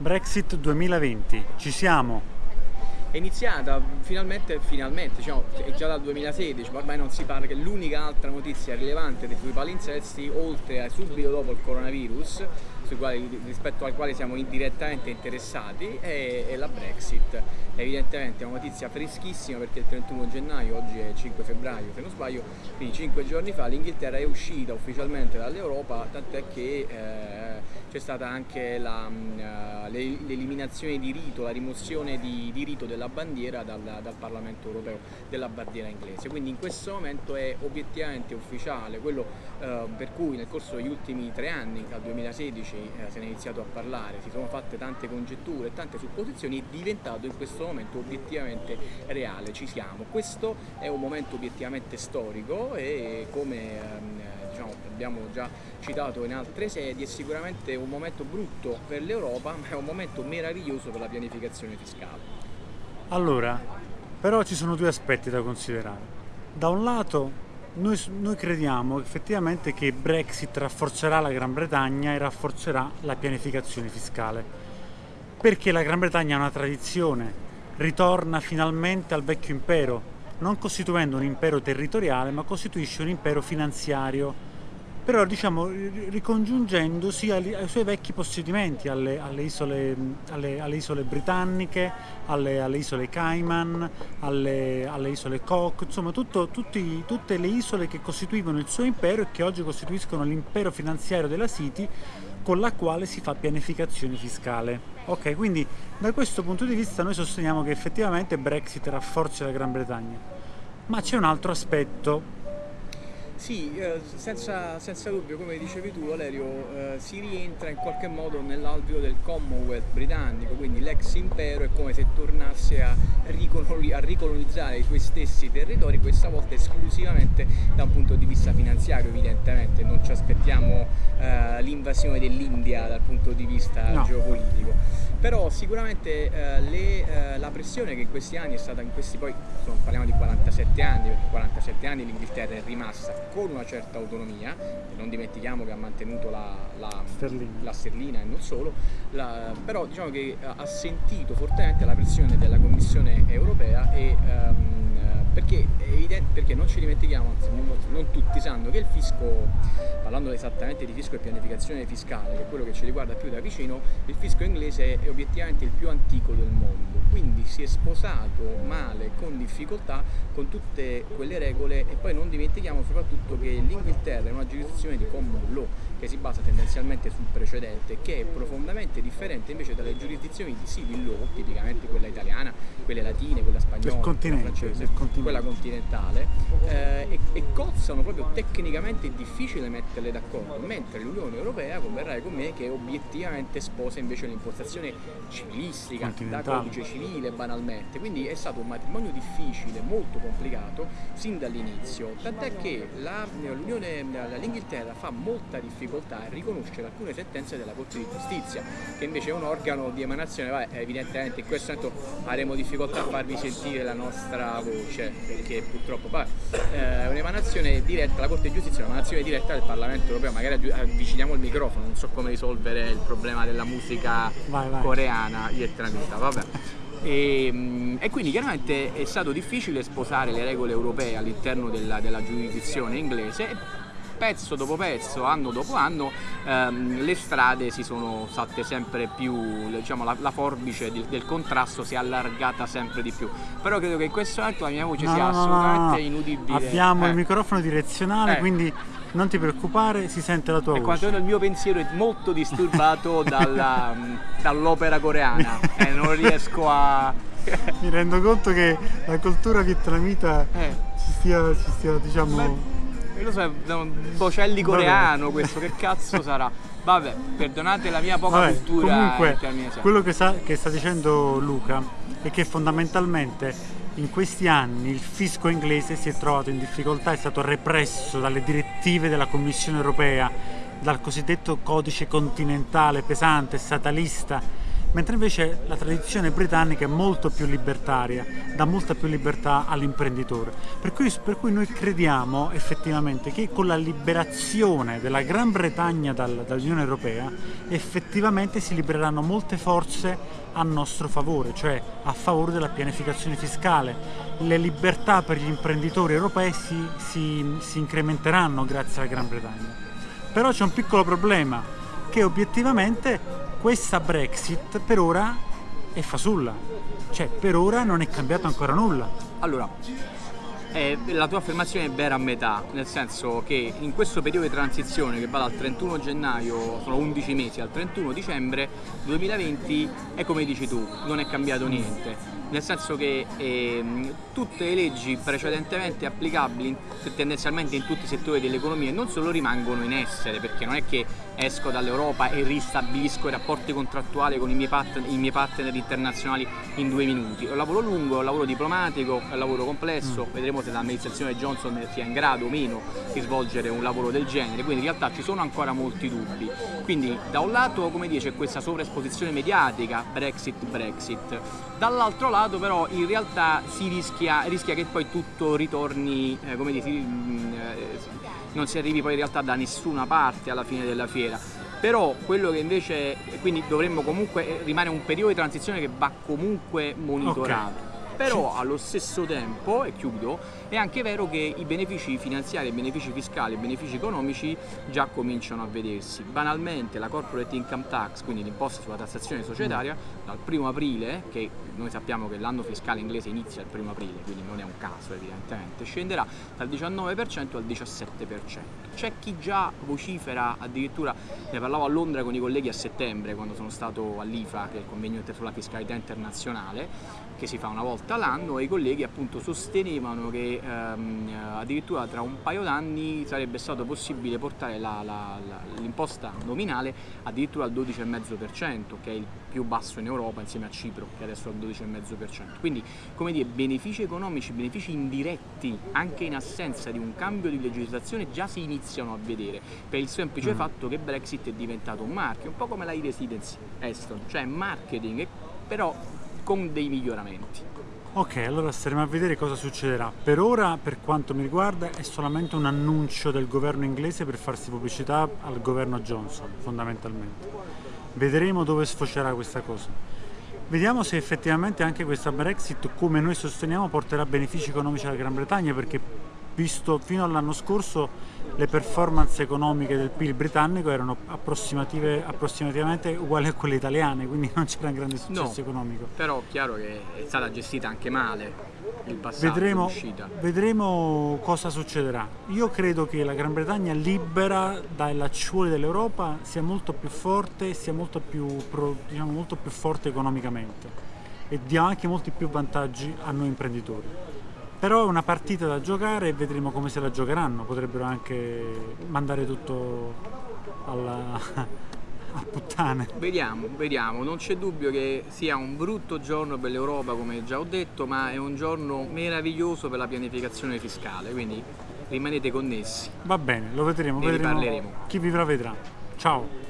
Brexit 2020, ci siamo? È iniziata finalmente, finalmente diciamo, è già dal 2016, ma ormai non si parla che l'unica altra notizia rilevante sui palinsesti, oltre a subito dopo il coronavirus, quali, rispetto al quale siamo indirettamente interessati, è, è la Brexit. Evidentemente è una notizia freschissima perché il 31 gennaio, oggi è 5 febbraio se non sbaglio, quindi 5 giorni fa l'Inghilterra è uscita ufficialmente dall'Europa, tant'è che eh, c'è stata anche uh, l'eliminazione di rito, la rimozione di, di rito della bandiera dal, dal, Parlamento europeo, della bandiera inglese. Quindi in questo momento è obiettivamente ufficiale, quello uh, per cui nel corso degli ultimi tre anni, dal 2016 uh, se ne è iniziato a parlare, si sono fatte tante congetture, tante supposizioni, è diventato in questo momento obiettivamente reale, ci siamo. Questo è un momento obiettivamente storico e come um, diciamo, abbiamo già citato in altre sedi, è sicuramente un momento brutto per l'Europa, ma è un momento meraviglioso per la pianificazione fiscale. Allora, però ci sono due aspetti da considerare. Da un lato noi, noi, crediamo effettivamente che Brexit rafforzerà la Gran Bretagna e rafforzerà la pianificazione fiscale, perché la Gran Bretagna ha una tradizione, ritorna finalmente al vecchio impero, non costituendo un impero territoriale, ma costituisce un impero finanziario però diciamo ricongiungendosi ai, ai suoi vecchi possedimenti, alle, alle, isole, alle, alle isole, britanniche, alle, isole Cayman, alle, isole Cook, insomma tutto, tutti, tutte le isole che costituivano il suo impero e che oggi costituiscono l'impero finanziario della City con la quale si fa pianificazione fiscale. Ok, quindi da questo punto di vista noi sosteniamo che effettivamente Brexit rafforzi la Gran Bretagna. Ma c'è un altro aspetto sì, eh, senza, senza, dubbio, come dicevi tu Valerio, eh, si rientra in qualche modo nell'alveo del Commonwealth britannico, quindi l'ex impero è come se tornasse a, a, ricolonizzare i suoi stessi territori, questa volta esclusivamente da un punto di vista finanziario evidentemente, non ci aspettiamo eh, l'invasione dell'India dal punto di vista no. geopolitico però sicuramente eh, le, eh, la pressione che in questi anni è stata, in questi poi insomma, parliamo di 47 anni, perché 47 anni l'Inghilterra è rimasta con una certa autonomia, non dimentichiamo che ha mantenuto la, la, sterlina. la sterlina. e non solo, la, però diciamo che ha sentito fortemente la pressione della Commissione europea e ehm, perché, perché, non ci dimentichiamo, anzi non tutti sanno che il fisco, parlando esattamente di fisco e pianificazione fiscale, che è quello che ci riguarda più da vicino, il fisco inglese è obiettivamente il più antico del mondo, quindi si è sposato male, con difficoltà, con tutte quelle regole e poi non dimentichiamo soprattutto che l'Inghilterra è una giurisdizione di common law, che si basa tendenzialmente sul precedente, che è profondamente differente invece dalle giurisdizioni di civil law, tipicamente quella italiana, quelle latine, quella spagnola, quella francese, quella continentale, eh, e, e, cozzano proprio tecnicamente difficile metterle d'accordo, mentre l'Unione Europea, converrai con me, che obiettivamente sposa invece l'impostazione civilistica, da codice civile banalmente, quindi è stato un matrimonio difficile, molto complicato, sin dall'inizio, tant'è che l'Inghilterra fa molta difficoltà a riconoscere alcune sentenze della Corte di Giustizia, che invece è un organo di emanazione, vabbè, evidentemente in questo momento avremo difficoltà a farvi sentire la nostra voce, perché purtroppo eh, è un'emanazione diretta, la Corte di Giustizia è un'emanazione diretta del Parlamento Europeo, magari avviciniamo il microfono, non so come risolvere il problema della musica vai, vai. coreana vietnamita, vabbè. E, mm, e, quindi chiaramente è stato difficile sposare le regole europee all'interno della, della giurisdizione inglese pezzo dopo pezzo, anno dopo anno, ehm, le strade si sono fatte sempre più, diciamo la, la forbice di, del contrasto si è allargata sempre di più. Però credo che in questo momento la mia voce no, sia no, assolutamente no, inudibile. Abbiamo eh. il microfono direzionale, eh. quindi non ti preoccupare, si sente la tua e voce. quanto il mio pensiero è molto disturbato dall'opera coreana e non riesco a... Mi rendo conto che la cultura vietnamita eh. ci stia, ci stia diciamo... Beh lo so, è un bocelli coreano Vabbè. questo, che cazzo sarà? Vabbè, perdonate la mia poca Vabbè, cultura Comunque, quello che, sa, che sta dicendo Luca è che fondamentalmente in questi anni il fisco inglese si è trovato in difficoltà, è stato represso dalle direttive della Commissione europea, dal cosiddetto codice continentale pesante, statalista, mentre invece la tradizione britannica è molto più libertaria, dà molta più libertà all'imprenditore. Per per cui noi crediamo effettivamente che con la liberazione della Gran Bretagna dal, dall'Unione Europea effettivamente si libereranno molte forze a nostro favore, cioè a favore della pianificazione fiscale. Le libertà per gli imprenditori europei si, si, si incrementeranno grazie alla Gran Bretagna. Però c'è un piccolo problema, che obiettivamente questa Brexit per ora è fasulla, cioè per ora non è cambiato ancora nulla. Allora, eh, la tua affermazione è vera a metà, nel senso che in questo periodo di transizione che va dal 31 gennaio, sono 11 mesi, al 31 dicembre 2020, è come dici tu, non è cambiato niente nel senso che ehm, tutte le leggi precedentemente applicabili tendenzialmente in tutti i settori dell'economia non solo rimangono in essere, perché non è che esco dall'Europa e ristabilisco i rapporti contrattuali con i miei, partner, i miei partner internazionali in due minuti. È un lavoro lungo, è un lavoro diplomatico, è un lavoro complesso, mm. vedremo se l'amministrazione Johnson sia in grado o meno di svolgere un lavoro del genere, quindi in realtà ci sono ancora molti dubbi. Quindi da un lato come dice questa sovraesposizione mediatica, Brexit, Brexit, dall'altro lato però in realtà si rischia, rischia che poi tutto ritorni, eh, come dire, mm, eh, non si arrivi poi in realtà da nessuna parte alla fine della fiera. Però quello che invece quindi dovremmo comunque rimane un periodo di transizione che va comunque monitorato. Okay però allo stesso tempo, e chiudo, è anche vero che i benefici finanziari, i benefici fiscali, i benefici economici già cominciano a vedersi. Banalmente la corporate income tax, quindi l'imposta sulla tassazione societaria, mm. dal primo aprile, che noi sappiamo che l'anno fiscale inglese inizia il primo aprile, quindi non è un caso evidentemente, scenderà dal 19% al 17%. C'è chi già vocifera, addirittura ne parlavo a Londra con i colleghi a settembre quando sono stato all'IFA, che è il convegno sulla fiscalità internazionale, che si fa una volta l'anno e i colleghi appunto sostenevano che ehm, addirittura tra un paio d'anni sarebbe stato possibile portare l'imposta nominale addirittura al 12,5% che è il più basso in Europa insieme a Cipro che adesso è al 12,5%. Quindi come dire benefici economici, benefici indiretti anche in assenza di un cambio di legislazione già si iniziano a vedere per il semplice mm. fatto che Brexit è diventato un marchio, un po' come la e-residence Eston, cioè marketing però con dei miglioramenti. Ok, allora staremo a vedere cosa succederà. Per ora, per quanto mi riguarda, è solamente un annuncio del governo inglese per farsi pubblicità al governo Johnson, fondamentalmente. Vedremo dove sfocerà questa cosa. Vediamo se effettivamente anche questa Brexit, come noi sosteniamo, porterà benefici economici alla Gran Bretagna, perché visto fino all'anno scorso le performance economiche del PIL britannico erano approssimativamente uguali a quelle italiane, quindi non c'era un grande successo no, economico. Però è chiaro che è stata gestita anche male il passato, vedremo, vedremo cosa succederà. Io credo che la Gran Bretagna libera dai lacciuoli dell'Europa sia molto più forte, sia molto più, diciamo, molto più forte economicamente e dia anche molti più vantaggi a noi imprenditori. Però è una partita da giocare e vedremo come se la giocheranno, potrebbero anche mandare tutto alla, a puttane. Vediamo, vediamo, non c'è dubbio che sia un brutto giorno per l'Europa come già ho detto, ma è un giorno meraviglioso per la pianificazione fiscale, quindi rimanete connessi. Va bene, lo vedremo, ne vedremo. Chi vivrà vedrà. Ciao!